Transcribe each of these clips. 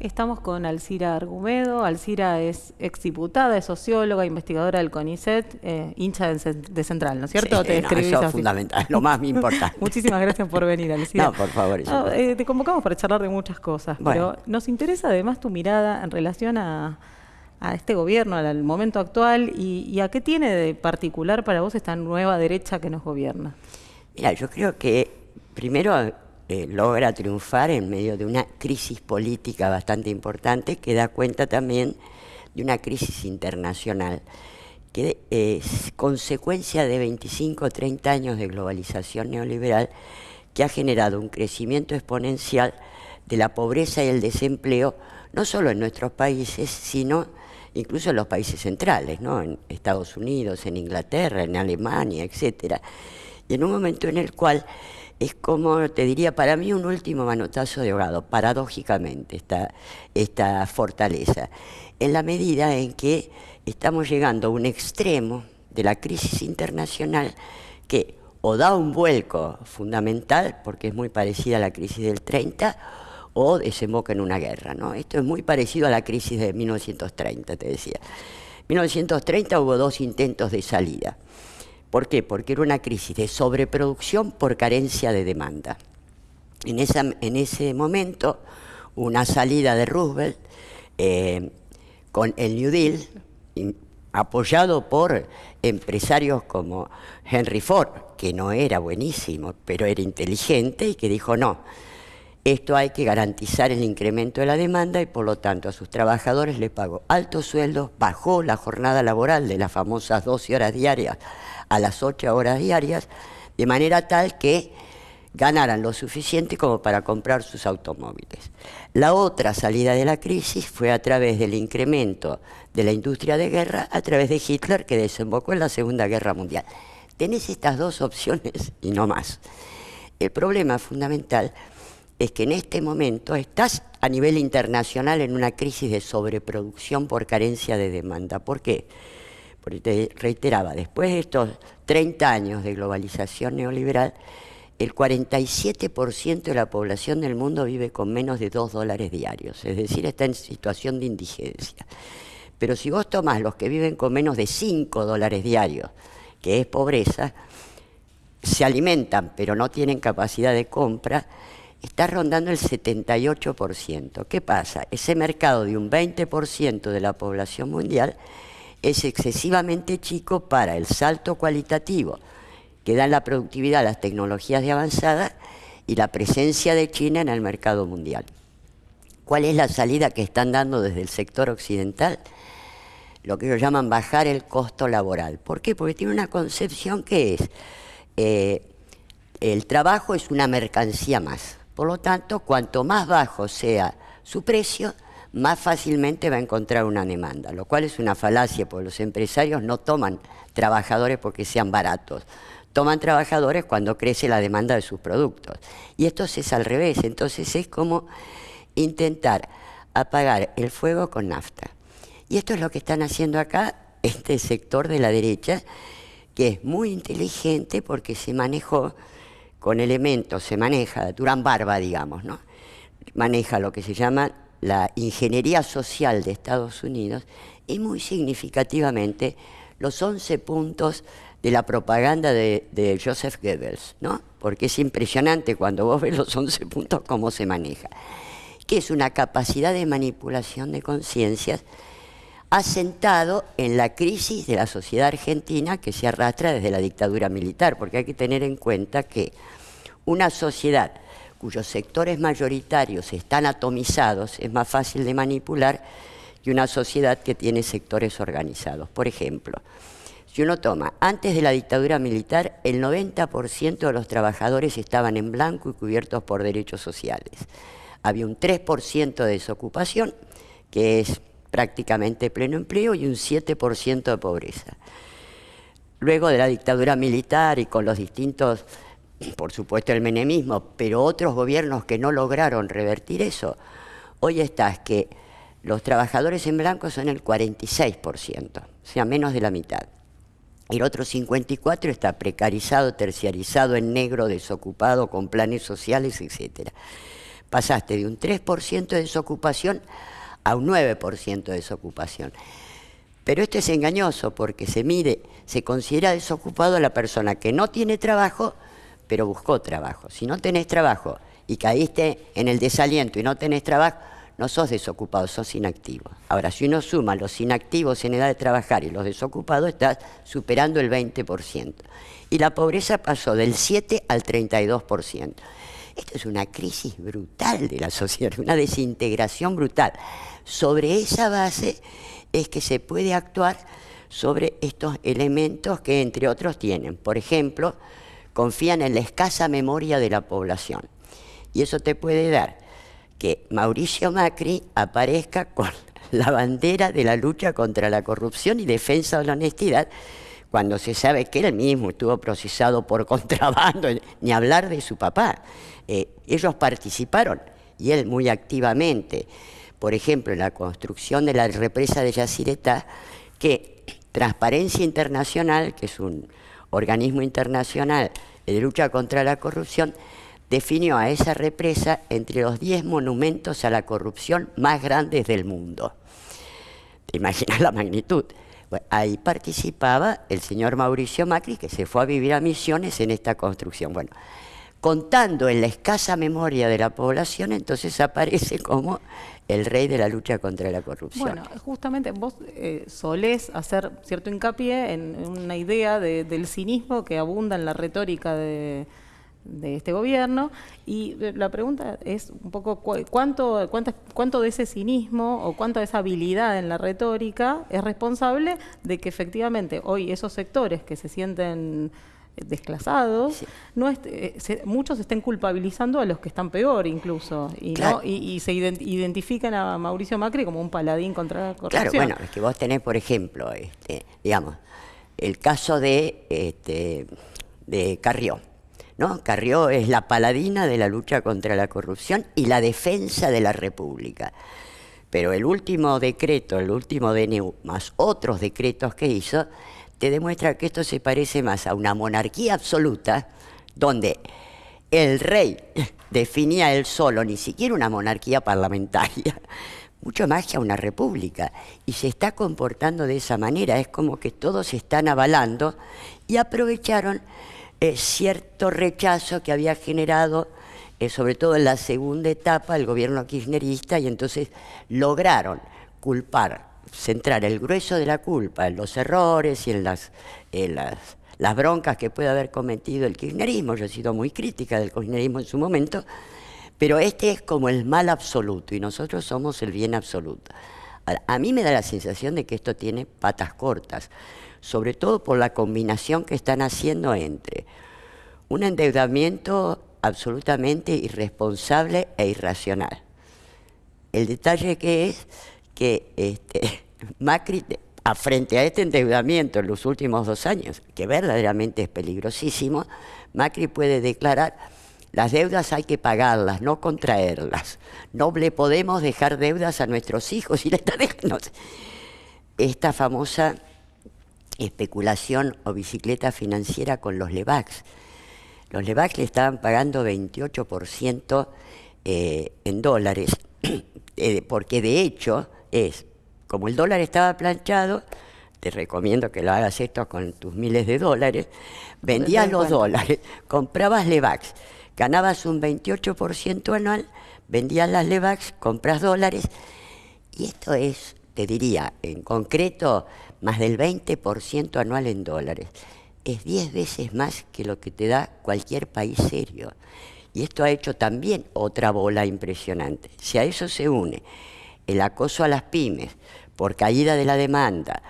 Estamos con Alcira Argumedo. Alcira es exdiputada, es socióloga, investigadora del CONICET, eh, hincha de, Central, ¿no es cierto? Sí, Te eso es fundamental, lo más importante. Muchísimas gracias por venir, Alcira. No, por favor. Eh, te convocamos para charlar de muchas cosas, pero nos interesa además tu mirada en relación a, este gobierno, al momento actual, y, a qué tiene de particular para vos esta nueva derecha que nos gobierna. Mira, yo creo que primero eh, logra triunfar en medio de una crisis política bastante importante que da cuenta también de una crisis internacional que es consecuencia de 25 o 30 años de globalización neoliberal que ha generado un crecimiento exponencial de la pobreza y el desempleo, no solo en nuestros países, sino incluso en los países centrales, ¿no? en Estados Unidos, en Inglaterra, en Alemania, etc. Y en un momento en el cual es como, te diría, para mí un último manotazo de ahogado, paradójicamente, esta, esta fortaleza, en la medida en que estamos llegando a un extremo de la crisis internacional que o da un vuelco fundamental, porque es muy parecida a la crisis del 30, o desemboca en una guerra. Esto es muy parecido a la crisis de 1930, te decía. En 1930 hubo dos intentos de salida. ¿Por qué? Porque era una crisis de sobreproducción por carencia de demanda. En, ese momento, una salida de Roosevelt eh, con el New Deal, apoyado por empresarios como Henry Ford, que no era buenísimo, pero era inteligente y que dijo no, esto hay que garantizar el incremento de la demanda y por lo tanto a sus trabajadores les pagó altos sueldos, bajó la jornada laboral de las famosas 12 horas diarias a las 8 horas diarias, de manera tal que ganaran lo suficiente como para comprar sus automóviles. La otra salida de la crisis fue a través del incremento de la industria de guerra, a través de Hitler, que desembocó en la Segunda Guerra Mundial. Tenés estas dos opciones y no más. El problema fundamental es que en este momento estás a nivel internacional en una crisis de sobreproducción por carencia de demanda. ¿Por qué? Porque te reiteraba, después de estos 30 años de globalización neoliberal, el 47% de la población del mundo vive con menos de 2 dólares diarios, es decir, está en situación de indigencia. Pero si vos tomás los que viven con menos de 5 dólares diarios, que es pobreza, se alimentan pero no tienen capacidad de compra, está rondando el 78%. ¿Qué pasa? Ese mercado de un 20% de la población mundial es excesivamente chico para el salto cualitativo que dan la productividad las tecnologías de avanzada y la presencia de China en el mercado mundial. ¿Cuál es la salida que están dando desde el sector occidental? Lo que ellos llaman bajar el costo laboral. ¿Por qué? Porque tiene una concepción que es, eh, el trabajo es una mercancía más. Por lo tanto, cuanto más bajo sea su precio, más fácilmente va a encontrar una demanda, lo cual es una falacia, porque los empresarios no toman trabajadores porque sean baratos, toman trabajadores cuando crece la demanda de sus productos. Y esto es al revés, entonces es como intentar apagar el fuego con nafta. Y esto es lo que están haciendo acá este sector de la derecha, que es muy inteligente porque se manejó con elementos, se maneja, Durán Barba, digamos, ¿no? Maneja lo que se llama la ingeniería social de Estados Unidos y muy significativamente los 11 puntos de la propaganda de, Joseph Goebbels, ¿no? Porque es impresionante cuando vos ves los 11 puntos cómo se maneja, que es una capacidad de manipulación de conciencias asentado en la crisis de la sociedad argentina que se arrastra desde la dictadura militar, porque hay que tener en cuenta que una sociedad cuyos sectores mayoritarios están atomizados, es más fácil de manipular que una sociedad que tiene sectores organizados. Por ejemplo, si uno toma, antes de la dictadura militar, el 90% de los trabajadores estaban en blanco y cubiertos por derechos sociales. Había un 3% de desocupación, que es prácticamente pleno empleo, y un 7% de pobreza. Luego de la dictadura militar y con los distintos por supuesto el menemismo, pero otros gobiernos que no lograron revertir eso, hoy está que los trabajadores en blanco son el 46%, o sea, menos de la mitad. El otro 54 está precarizado, terciarizado, en negro, desocupado, con planes sociales, etc. pasaste de un 3% de desocupación a un 9% de desocupación. Pero esto es engañoso porque se mide, se considera desocupado a la persona que no tiene trabajo, pero buscó trabajo. Si no tenés trabajo y caíste en el desaliento y no tenés trabajo, no sos desocupado, sos inactivo. Ahora, si uno suma los inactivos en edad de trabajar y los desocupados, estás superando el 20%. Y la pobreza pasó del 7 al 32%. Esto es una crisis brutal de la sociedad, una desintegración brutal. Sobre esa base es que se puede actuar sobre estos elementos que, entre otros, tienen. Por ejemplo, confían en la escasa memoria de la población. Y eso te puede dar que Mauricio Macri aparezca con la bandera de la lucha contra la corrupción y defensa de la honestidad, cuando se sabe que él mismo estuvo procesado por contrabando, ni hablar de su papá. Eh, ellos participaron, y él muy activamente, por ejemplo, en la construcción de la represa de Yacyretá, que Transparencia Internacional, que es un organismo internacional de lucha contra la corrupción, definió a esa represa entre los 10 monumentos a la corrupción más grandes del mundo. ¿Te imaginas la magnitud? ahí participaba el señor Mauricio Macri, que se fue a vivir a Misiones en esta construcción. Bueno, contando en la escasa memoria de la población, entonces aparece como el rey de la lucha contra la corrupción. Bueno, justamente vos eh, solés hacer cierto hincapié en, una idea del cinismo que abunda en la retórica de este gobierno y eh, la pregunta es un poco cuánto, cuánto de ese cinismo o cuánto de esa habilidad en la retórica es responsable de que efectivamente hoy esos sectores que se sienten desclasados, no eh, muchos estén culpabilizando a los que están peor incluso y, y, se identifican a Mauricio Macri como un paladín contra la corrupción. Claro, bueno, es que vos tenés, por ejemplo, este, digamos, el caso de, este, de Carrió ¿no? Carrió es la paladina de la lucha contra la corrupción y la defensa de la República. Pero el último decreto, el último DNU, más otros decretos que hizo, te demuestra que esto se parece más a una monarquía absoluta, donde el rey definía él solo, ni siquiera una monarquía parlamentaria, mucho más que a una república. Y se está comportando de esa manera, es como que todos están avalando y aprovecharon cierto rechazo que había generado, eh, sobre todo en la segunda etapa, el gobierno kirchnerista, y entonces lograron culpar, centrar el grueso de la culpa en los errores y en las, las, las broncas que puede haber cometido el kirchnerismo. Yo he sido muy crítica del kirchnerismo en su momento, pero este es como el mal absoluto y nosotros somos el bien absoluto. a mí me da la sensación de que esto tiene patas cortas sobre todo por la combinación que están haciendo entre un endeudamiento absolutamente irresponsable e irracional. El detalle que es que este, Macri, frente a este endeudamiento en los últimos dos años, que verdaderamente es peligrosísimo, Macri puede declarar las deudas hay que pagarlas, no contraerlas. No le podemos dejar deudas a nuestros hijos y le está. Esta famosa especulación o bicicleta financiera con los LEVAX. Los LEVAX le estaban pagando 28% eh, en dólares, eh, porque de hecho es, como el dólar estaba planchado, te recomiendo que lo hagas esto con tus miles de dólares, vendías los dólares, comprabas LEVAX, ganabas un 28% anual, vendías las LEVAX, compras dólares, y esto es, te diría, en concreto, más del 20% anual en dólares. Es 10 veces más que lo que te da cualquier país serio. Y esto ha hecho también otra bola impresionante. Si a eso se une el acoso a las pymes por caída de la demanda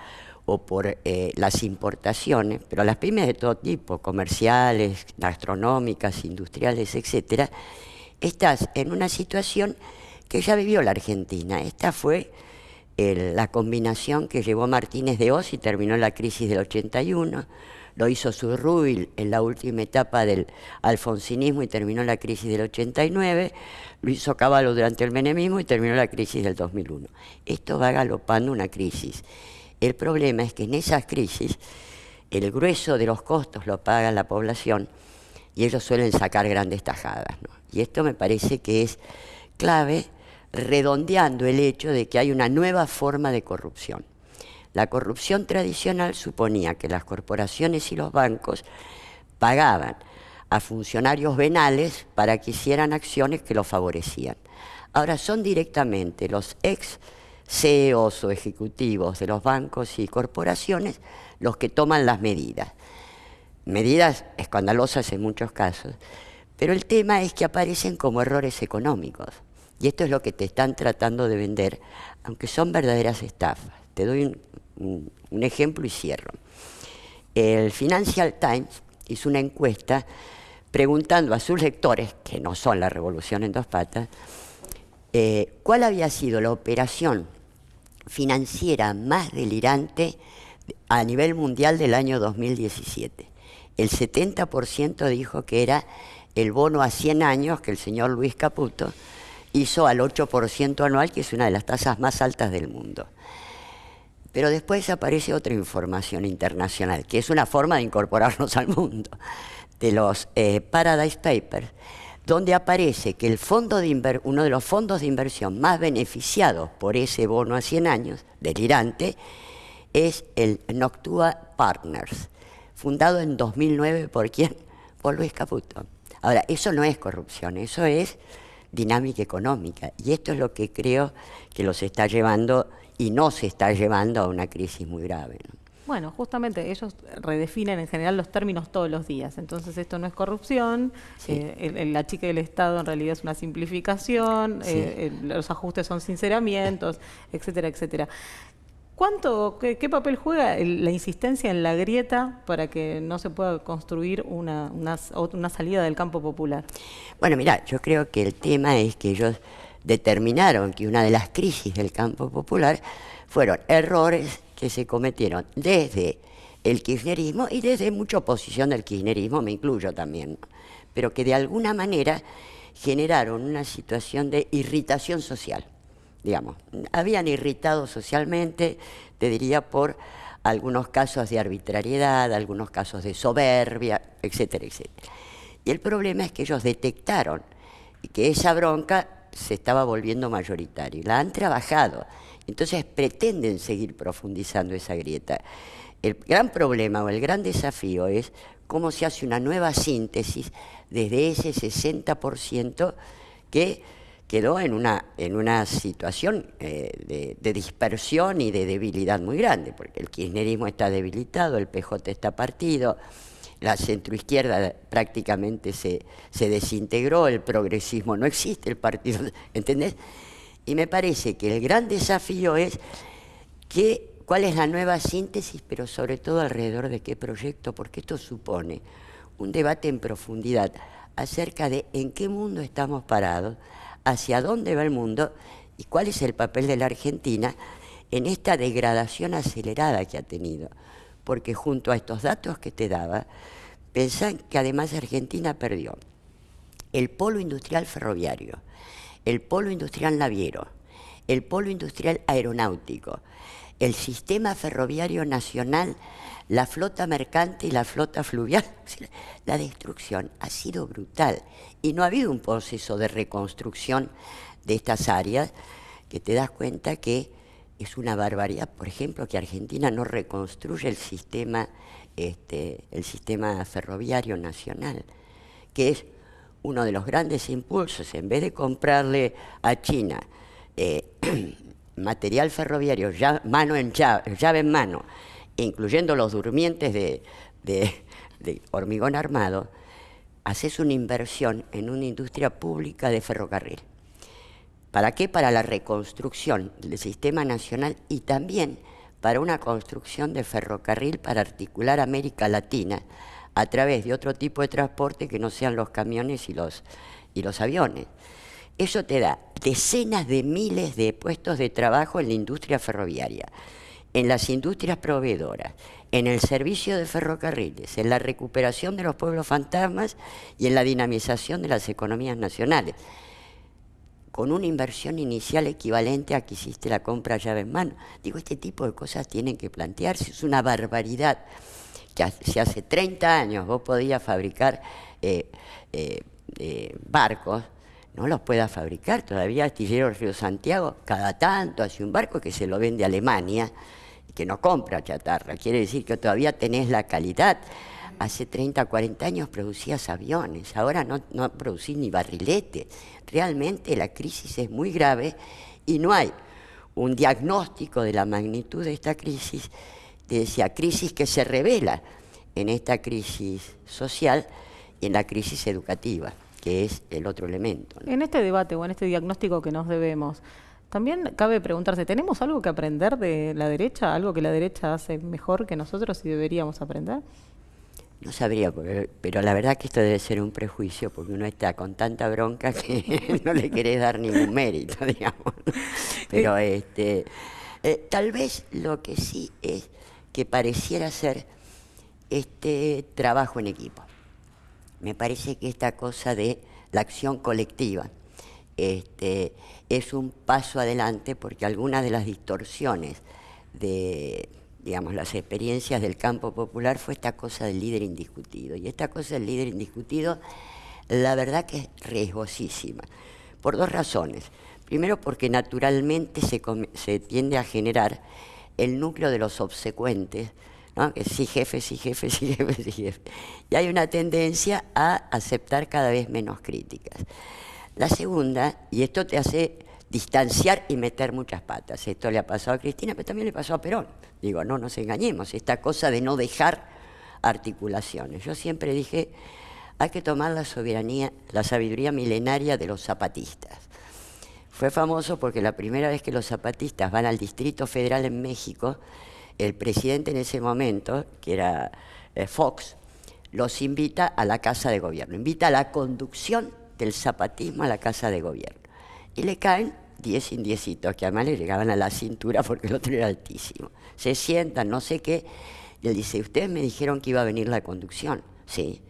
o por eh, las importaciones, pero las pymes de todo tipo, comerciales, gastronómicas, industriales, etcétera, estás en una situación que ya vivió la Argentina. Esta fue la combinación que llevó Martínez de Oz y terminó la crisis del 81, lo hizo Surruil en la última etapa del alfonsinismo y terminó la crisis del 89, lo hizo Caballo durante el menemismo y terminó la crisis del 2001. Esto va galopando una crisis. El problema es que en esas crisis el grueso de los costos lo paga la población y ellos suelen sacar grandes tajadas. Y esto me parece que es clave redondeando el hecho de que hay una nueva forma de corrupción. La corrupción tradicional suponía que las corporaciones y los bancos pagaban a funcionarios venales para que hicieran acciones que los favorecían. Ahora son directamente los ex CEOs o ejecutivos de los bancos y corporaciones los que toman las medidas. Medidas escandalosas en muchos casos, pero el tema es que aparecen como errores económicos. Y esto es lo que te están tratando de vender, aunque son verdaderas estafas. Te doy un, ejemplo y cierro. El Financial Times hizo una encuesta preguntando a sus lectores, que no son la revolución en dos patas, eh, cuál había sido la operación financiera más delirante a nivel mundial del año 2017. El 70% dijo que era el bono a 100 años que el señor Luis Caputo hizo al 8% anual, que es una de las tasas más altas del mundo. Pero después aparece otra información internacional, que es una forma de incorporarnos al mundo, de los eh, Paradise Papers, donde aparece que el fondo de uno de los fondos de inversión más beneficiados por ese bono a 100 años, delirante, es el Noctua Partners, fundado en 2009 por quién? Por Luis Caputo. Ahora, eso no es corrupción, eso es dinámica económica. Y esto es lo que creo que los está llevando y no se está llevando a una crisis muy grave. Bueno, justamente ellos redefinen en general los términos todos los días. Entonces esto no es corrupción, eh, la chica del Estado en realidad es una simplificación, eh, los ajustes son sinceramientos, etcétera, etcétera. ¿Cuánto, qué, papel juega la insistencia en la grieta para que no se pueda construir una, una, salida del campo popular? Bueno, mira, yo creo que el tema es que ellos determinaron que una de las crisis del campo popular fueron errores que se cometieron desde el kirchnerismo y desde mucha oposición del kirchnerismo, me incluyo también, pero que de alguna manera generaron una situación de irritación social digamos. Habían irritado socialmente, te diría, por algunos casos de arbitrariedad, algunos casos de soberbia, etcétera, etcétera. Y el problema es que ellos detectaron que esa bronca se estaba volviendo mayoritaria. La han trabajado, entonces pretenden seguir profundizando esa grieta. El gran problema o el gran desafío es cómo se hace una nueva síntesis desde ese 60% que quedó en una, en una situación eh, de, dispersión y de debilidad muy grande, porque el kirchnerismo está debilitado, el PJ está partido, la centroizquierda prácticamente se, se desintegró, el progresismo no existe, el partido, ¿entendés? Y me parece que el gran desafío es que, cuál es la nueva síntesis, pero sobre todo alrededor de qué proyecto, porque esto supone un debate en profundidad acerca de en qué mundo estamos parados, hacia dónde va el mundo y cuál es el papel de la Argentina en esta degradación acelerada que ha tenido. Porque junto a estos datos que te daba, pensan que además Argentina perdió el polo industrial ferroviario, el polo industrial naviero, el polo industrial aeronáutico, el sistema ferroviario nacional la flota mercante y la flota fluvial. La destrucción ha sido brutal y no ha habido un proceso de reconstrucción de estas áreas que te das cuenta que es una barbaridad. Por ejemplo, que Argentina no reconstruye el sistema, este, el sistema ferroviario nacional, que es uno de los grandes impulsos. En vez de comprarle a China eh, material ferroviario ya, mano en llave, llave en mano, incluyendo los durmientes de, hormigón armado, haces una inversión en una industria pública de ferrocarril. ¿Para qué? Para la reconstrucción del sistema nacional y también para una construcción de ferrocarril para articular América Latina a través de otro tipo de transporte que no sean los camiones y los, y los aviones. Eso te da decenas de miles de puestos de trabajo en la industria ferroviaria en las industrias proveedoras, en el servicio de ferrocarriles, en la recuperación de los pueblos fantasmas y en la dinamización de las economías nacionales, con una inversión inicial equivalente a que hiciste la compra llave en mano. Digo, este tipo de cosas tienen que plantearse, es una barbaridad que si hace 30 años vos podías fabricar eh, barcos, no los pueda fabricar. Todavía Astillero Río Santiago, cada tanto hace un barco que se lo vende a Alemania, que no compra chatarra. Quiere decir que todavía tenés la calidad. Hace 30, 40 años producías aviones, ahora no, no producís ni barriletes. Realmente la crisis es muy grave y no hay un diagnóstico de la magnitud de esta crisis, decía, crisis que se revela en esta crisis social y en la crisis educativa, que es el otro elemento. En este debate o en este diagnóstico que nos debemos, también cabe preguntarse, ¿tenemos algo que aprender de la derecha? ¿Algo que la derecha hace mejor que nosotros y deberíamos aprender? No sabría, pero la verdad que esto debe ser un prejuicio, porque uno está con tanta bronca que no le querés dar ningún mérito, digamos. Pero este, eh, tal vez lo que sí es que pareciera ser este trabajo en equipo. Me parece que esta cosa de la acción colectiva este, es un paso adelante porque algunas de las distorsiones de digamos, las experiencias del campo popular fue esta cosa del líder indiscutido. Y esta cosa del líder indiscutido, la verdad que es riesgosísima, por dos razones. Primero porque naturalmente se, se tiende a generar el núcleo de los obsecuentes, ¿no? que sí jefe, sí jefe, sí jefe, sí jefe. Y hay una tendencia a aceptar cada vez menos críticas. La segunda, y esto te hace distanciar y meter muchas patas. Esto le ha pasado a Cristina, pero también le pasó a Perón. Digo, no nos engañemos, esta cosa de no dejar articulaciones. Yo siempre dije, hay que tomar la soberanía, la sabiduría milenaria de los zapatistas. Fue famoso porque la primera vez que los zapatistas van al Distrito Federal en México, el presidente en ese momento, que era eh, Fox, los invita a la Casa de Gobierno, invita a la conducción del zapatismo a la Casa de Gobierno. Y le caen diez indiecitos, que además le llegaban a la cintura porque el otro era altísimo. Se sientan, no sé qué, él dice, ustedes me dijeron que iba a venir la conducción. Sí.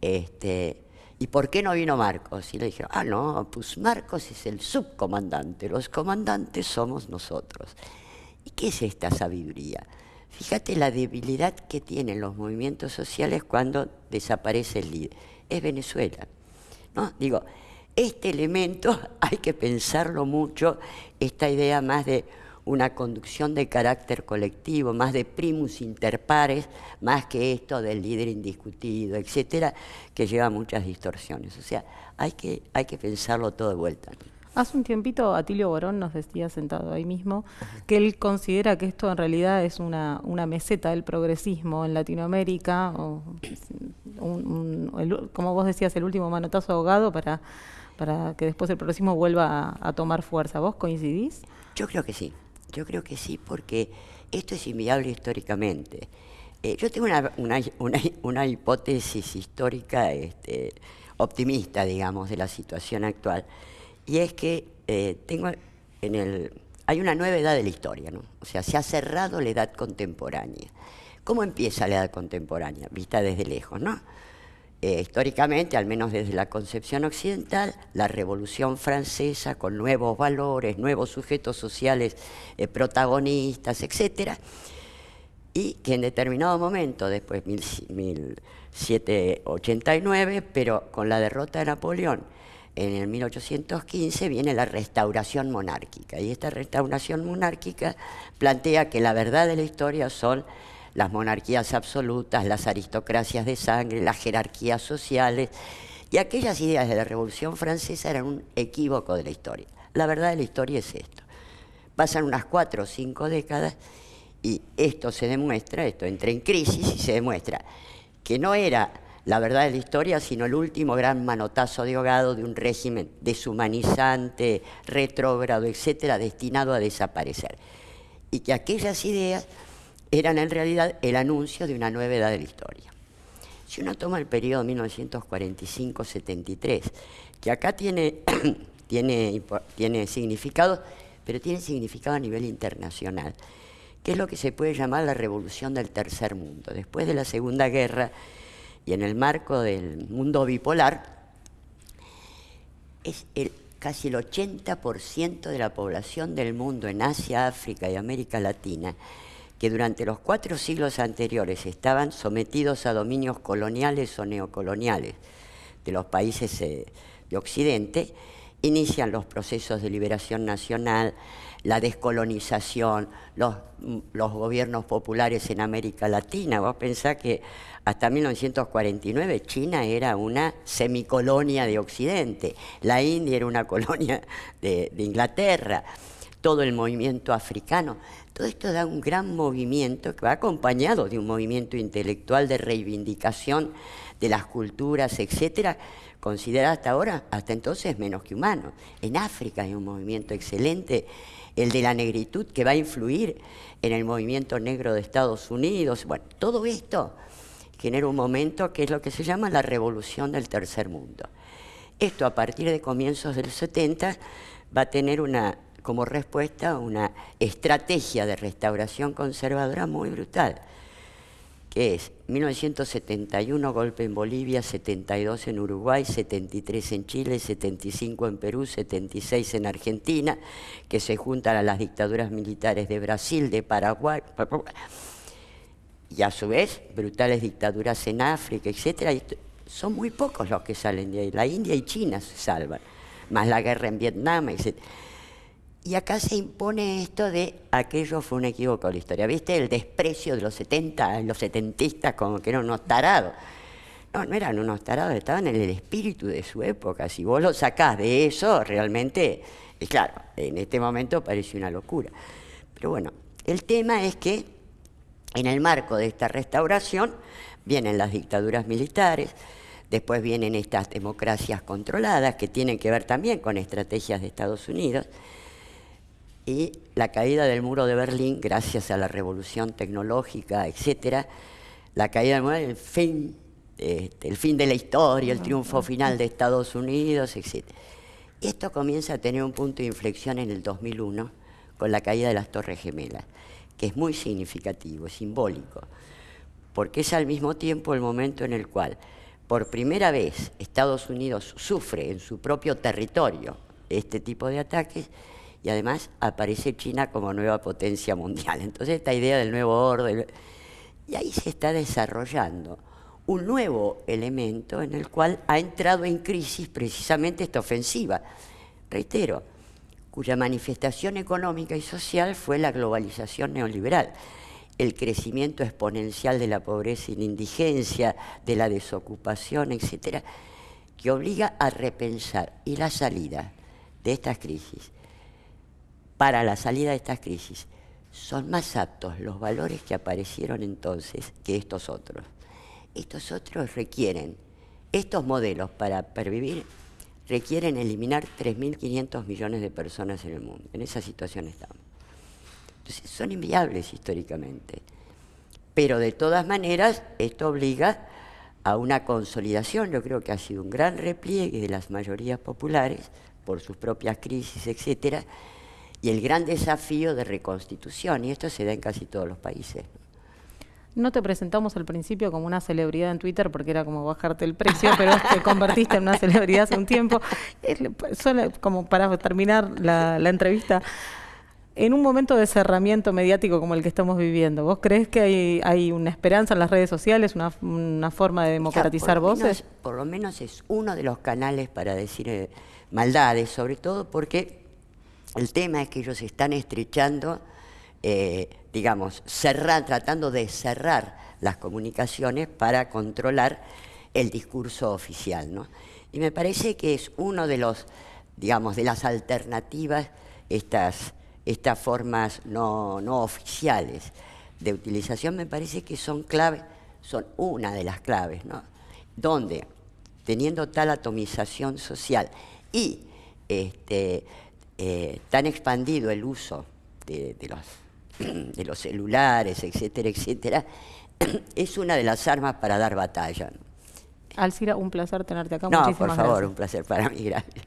Este, ¿Y por qué no vino Marcos? Y le dijeron, ah, no, pues Marcos es el subcomandante, los comandantes somos nosotros. ¿Y qué es esta sabiduría? Fíjate la debilidad que tienen los movimientos sociales cuando desaparece el líder. Es Venezuela. ¿no? Digo, este elemento hay que pensarlo mucho, esta idea más de una conducción de carácter colectivo, más de primus inter pares, más que esto del líder indiscutido, etcétera, que lleva muchas distorsiones. O sea, hay que, hay que pensarlo todo de vuelta. Hace un tiempito Atilio Borón nos decía sentado ahí mismo que él considera que esto en realidad es una, una meseta del progresismo en Latinoamérica, o como vos decías, el último manotazo ahogado para para que después el progresismo vuelva a, tomar fuerza. ¿Vos coincidís? Yo creo que sí, yo creo que sí, porque esto es inviable históricamente. Eh, yo tengo una, hipótesis histórica este, optimista, digamos, de la situación actual, y es que eh, tengo en el, hay una nueva edad de la historia, ¿no? O sea, se ha cerrado la edad contemporánea. ¿Cómo empieza la edad contemporánea? Vista desde lejos, ¿no? Eh, históricamente, al menos desde la concepción occidental, la Revolución Francesa con nuevos valores, nuevos sujetos sociales eh, protagonistas, etc. Y que en determinado momento, después de 1789, pero con la derrota de Napoleón en el 1815, viene la restauración monárquica. Y esta restauración monárquica plantea que la verdad de la historia son las monarquías absolutas, las aristocracias de sangre, las jerarquías sociales, y aquellas ideas de la Revolución Francesa eran un equívoco de la historia. La verdad de la historia es esto. Pasan unas cuatro o cinco décadas y esto se demuestra, esto entra en crisis y se demuestra que no era la verdad de la historia, sino el último gran manotazo de ahogado de un régimen deshumanizante, retrógrado, etcétera, destinado a desaparecer. Y que aquellas ideas eran en realidad el anuncio de una nueva edad de la historia. Si uno toma el periodo 1945-73, que acá tiene, tiene, tiene significado, pero tiene significado a nivel internacional, que es lo que se puede llamar la revolución del tercer mundo. Después de la Segunda Guerra y en el marco del mundo bipolar, es casi el 80% de la población del mundo en Asia, África y América Latina que durante los cuatro siglos anteriores estaban sometidos a dominios coloniales o neocoloniales, de los países eh, de Occidente, inician los procesos de liberación nacional, la descolonización, los, los, gobiernos populares en América Latina. Vos pensás que hasta 1949 China era una semicolonia de Occidente, la India era una colonia de Inglaterra, todo el movimiento africano. Todo esto da un gran movimiento que va acompañado de un movimiento intelectual de reivindicación de las culturas, etcétera, considerada hasta ahora, hasta entonces, menos que humano. En África hay un movimiento excelente, el de la negritud, que va a influir en el movimiento negro de Estados Unidos. Bueno, todo esto genera un momento que es lo que se llama la revolución del tercer mundo. Esto a partir de comienzos del 70 va a tener una, como respuesta una estrategia de restauración conservadora muy brutal que es 1971 golpe en Bolivia, 72 en Uruguay, 73 en Chile, 75 en Perú, 76 en Argentina, que se juntan a las dictaduras militares de Brasil, de Paraguay, y a su vez brutales dictaduras en África, etc. son muy pocos los que salen de ahí. La India y China se salvan, más la guerra en Vietnam, etc. Y acá se impone esto de aquello fue un equívoco de la historia. ¿Viste el desprecio de los 70, los setentistas como que eran unos tarados? No, no eran unos tarados, estaban en el espíritu de su época. Si vos lo sacás de eso, realmente, y claro, en este momento parece una locura. Pero bueno, el tema es que en el marco de esta restauración vienen las dictaduras militares, después vienen estas democracias controladas que tienen que ver también con estrategias de Estados Unidos, y la caída del muro de Berlín, gracias a la revolución tecnológica, etcétera, la caída del muro, el fin, este, el fin de la historia, el triunfo final de Estados Unidos, etcétera. Esto comienza a tener un punto de inflexión en el 2001 con la caída de las Torres Gemelas, que es muy significativo, simbólico, porque es al mismo tiempo el momento en el cual, por primera vez, Estados Unidos sufre en su propio territorio este tipo de ataques y además aparece China como nueva potencia mundial. Entonces esta idea del nuevo orden, y ahí se está desarrollando un nuevo elemento en el cual ha entrado en crisis precisamente esta ofensiva, reitero, cuya manifestación económica y social fue la globalización neoliberal, el crecimiento exponencial de la pobreza y la indigencia, de la desocupación, etcétera, que obliga a repensar y la salida de estas crisis para la salida de estas crisis, son más aptos los valores que aparecieron entonces que estos otros. Estos otros requieren, estos modelos para pervivir, requieren eliminar 3.500 millones de personas en el mundo. En esa situación estamos. Entonces, son inviables históricamente. Pero de todas maneras, esto obliga a una consolidación. Yo creo que ha sido un gran repliegue de las mayorías populares por sus propias crisis, etcétera, y el gran desafío de reconstitución, y esto se da en casi todos los países. No te presentamos al principio como una celebridad en Twitter porque era como bajarte el precio, pero te convertiste en una celebridad hace un tiempo. Solo como para terminar la, entrevista, en un momento de cerramiento mediático como el que estamos viviendo, ¿vos crees que hay, una esperanza en las redes sociales, una, forma de democratizar voces? por lo menos es uno de los canales para decir eh, maldades, sobre todo porque el tema es que ellos están estrechando, eh, digamos, cerrar, tratando de cerrar las comunicaciones para controlar el discurso oficial. ¿no? Y me parece que es uno de los, digamos, de las alternativas, estas, estas formas no, no oficiales de utilización, me parece que son claves, son una de las claves, ¿no? Donde, teniendo tal atomización social y este, eh, tan expandido el uso de, los, de los celulares, etcétera, etcétera, es una de las armas para dar batalla. Alcira, un placer tenerte acá. No, por favor, un placer para mí, gracias.